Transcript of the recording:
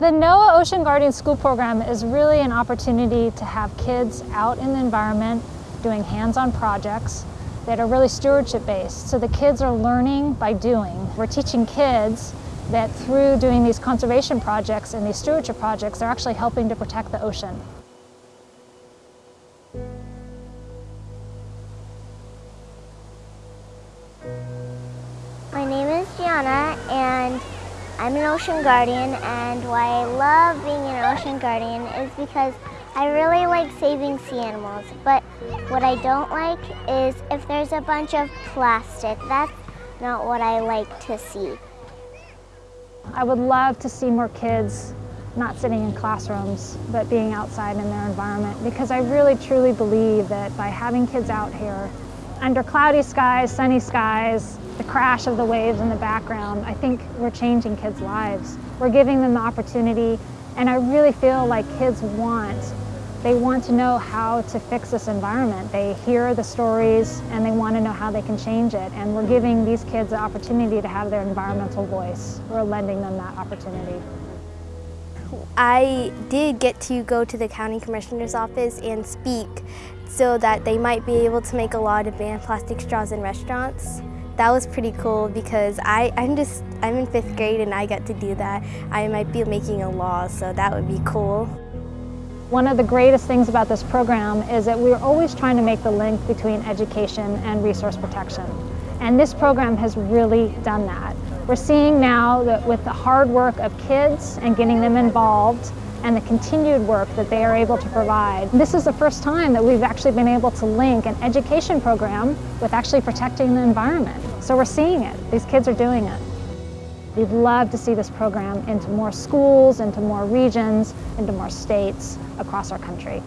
The NOAA Ocean Guardian School Program is really an opportunity to have kids out in the environment doing hands-on projects that are really stewardship based. So the kids are learning by doing. We're teaching kids that through doing these conservation projects and these stewardship projects, they're actually helping to protect the ocean. My name is Gianna and I'm an ocean guardian and why I love being an ocean guardian is because I really like saving sea animals, but what I don't like is if there's a bunch of plastic. That's not what I like to see. I would love to see more kids not sitting in classrooms, but being outside in their environment because I really truly believe that by having kids out here, under cloudy skies, sunny skies, the crash of the waves in the background, I think we're changing kids' lives. We're giving them the opportunity, and I really feel like kids want they want to know how to fix this environment. They hear the stories and they want to know how they can change it. And we're giving these kids the opportunity to have their environmental voice. We're lending them that opportunity. I did get to go to the county commissioner's office and speak so that they might be able to make a law to ban plastic straws in restaurants. That was pretty cool because I, I'm just, I'm in fifth grade and I got to do that. I might be making a law, so that would be cool. One of the greatest things about this program is that we're always trying to make the link between education and resource protection. And this program has really done that. We're seeing now that with the hard work of kids and getting them involved and the continued work that they are able to provide, this is the first time that we've actually been able to link an education program with actually protecting the environment. So we're seeing it. These kids are doing it. We'd love to see this program into more schools, into more regions, into more states across our country.